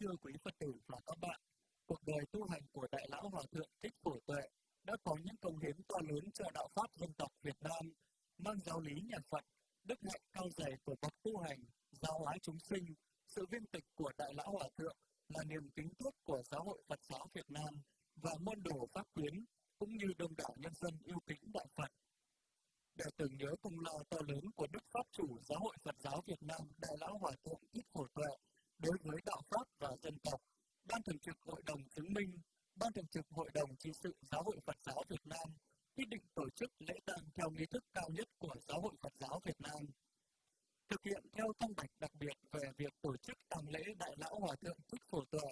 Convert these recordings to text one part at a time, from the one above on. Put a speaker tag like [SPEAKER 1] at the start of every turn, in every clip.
[SPEAKER 1] thưa quý Phật tử và các bạn, cuộc đời tu hành của Đại Lão Hòa Thượng Thích Phổ Tuệ đã có những công hiến to lớn cho đạo Pháp dân tộc Việt Nam, mang giáo lý nhà Phật, đức hạnh cao dày của bậc tu hành, giáo hóa chúng sinh, sự viên tịch của Đại Lão Hòa Thượng là niềm kính tiếc của Giáo hội Phật giáo Việt Nam và môn đồ Pháp Quyến, cũng như đông đảo nhân dân yêu kính Đạo Phật. Để tưởng nhớ công lao to lớn của Đức Pháp chủ Giáo hội Phật giáo Việt Nam Đại Lão Hòa Thượng Thích Phổ Tuệ đối với đạo Pháp và dân tộc, Ban Thường trực Hội đồng chứng minh, Ban Thường trực Hội đồng trị sự Giáo hội Phật giáo Việt Nam quyết định tổ chức lễ tang theo nghi thức cao nhất của Giáo hội Phật giáo Việt Nam. Thực hiện theo thông bạch đặc biệt về việc tổ chức tang lễ Đại Lão Hòa Thượng Thích Phổ Tuệ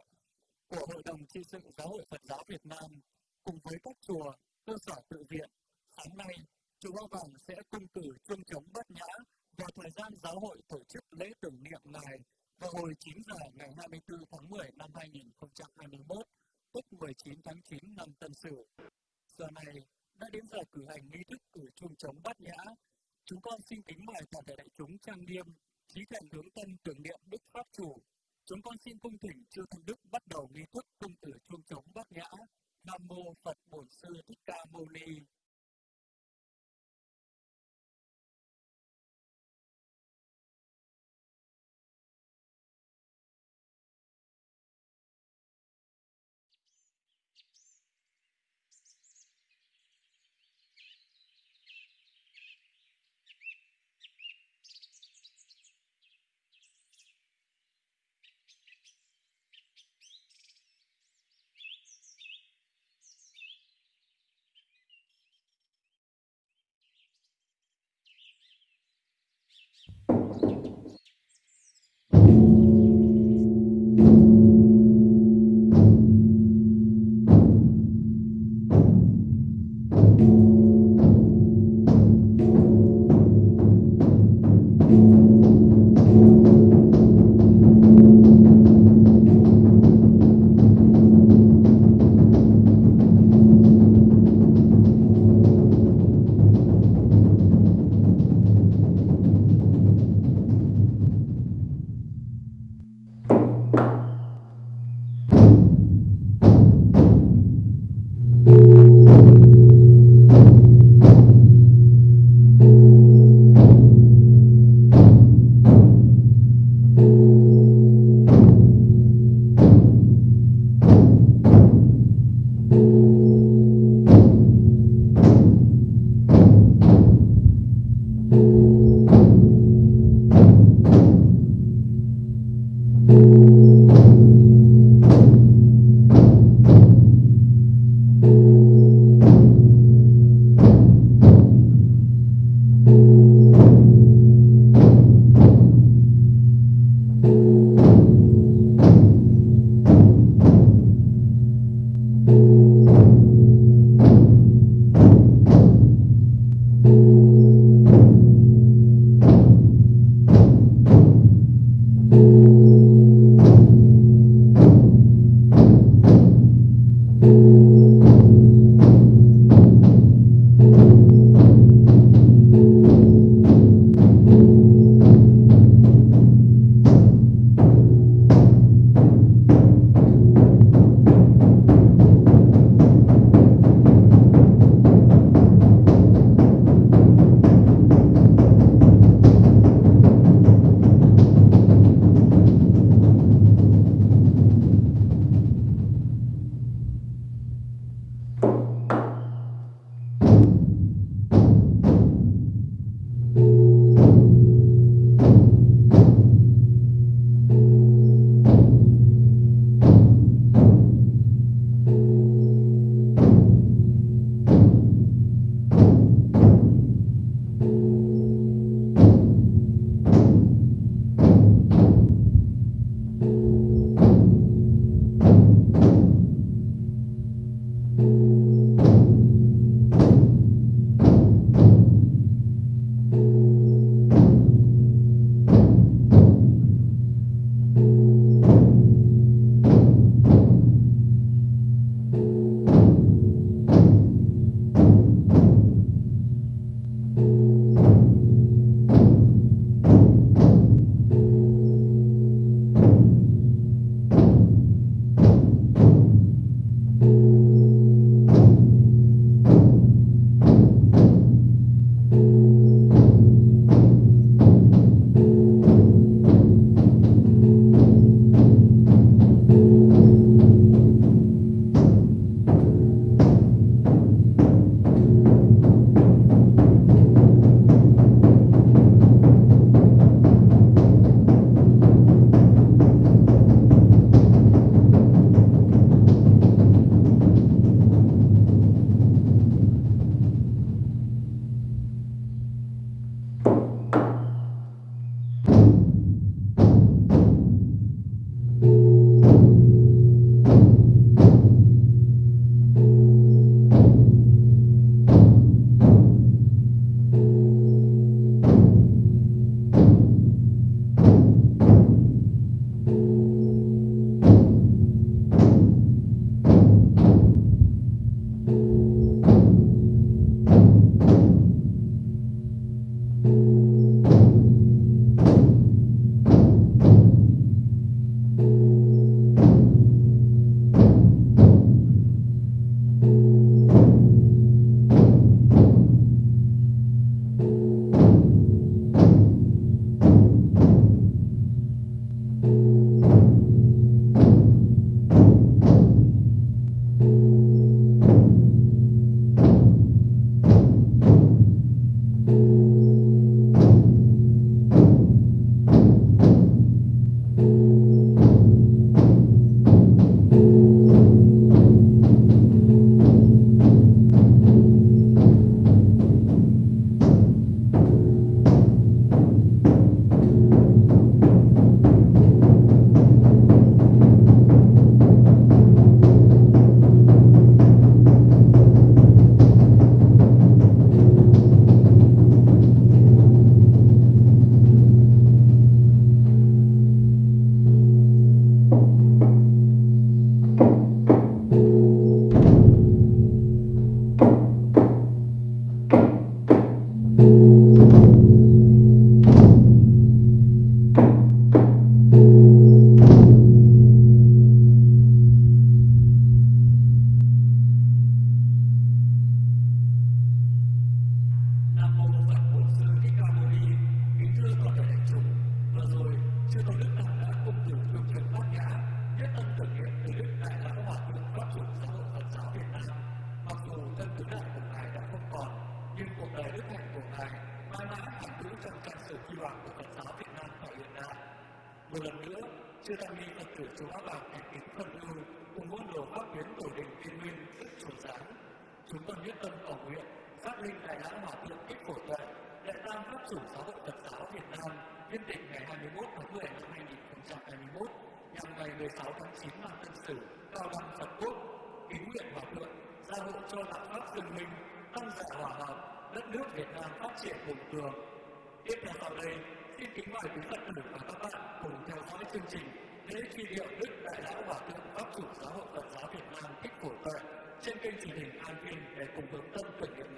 [SPEAKER 1] của Hội đồng trị sự Giáo hội Phật giáo Việt Nam cùng với các chùa, cơ sở tự viện, sáng nay, chùa Ba Vàng sẽ cung cử chuông chống bát nhã vào thời gian giáo hội tổ chức lễ tưởng niệm ngài vào hồi 9 giờ ngày 24 tháng 10 năm 2021, tức 19 tháng 9 năm Tân Sửu. Giờ này đã đến giờ cử hành nghi thức cử chuông trống bát nhã. Chúng con xin kính mời toàn thể đại chúng trang nghiêm, trí thành hướng tân tưởng niệm Đức Pháp Chủ. Chúng con xin cung thỉnh chư Thanh Đức bắt đầu nghi thức cung tử chuông trống bát nhã. Nam Mô Phật Bổn Sư Thích Ca Mâu Ni một lần nữa, chư tăng ni Phật tử chúng Pháp Bảo thành kính phân ưu cùng môn đồ pháp biến tổ đình thiên nguyên rất chủ giáng. Chúng tôi nhất tâm cầu nguyện phát linh đại lão hòa thượng thích phổ tuệ đại tam pháp chủ giáo hội Phật giáo Việt Nam viên tịch ngày 21 tháng 10 năm 2021 nhằm ngày 16 tháng 9 năm Tân Sửu cao đăng Phật quốc kính nguyện hòa thượng gia hộ cho đạo pháp dân minh tăng giả hòa hợp đất nước Việt Nam phát triển hùng cường tiếp theo sau đây xin kính mời quý Phật tử và các bạn cùng theo dõi chương trình lễ truy điệu Đức Đại Lão Hòa Thượng Pháp Chủ Giáo hội Phật giáo Việt Nam Thích Phổ Tuệ trên kênh truyền hình An Vinh để cùng hướng tâm tưởng niệm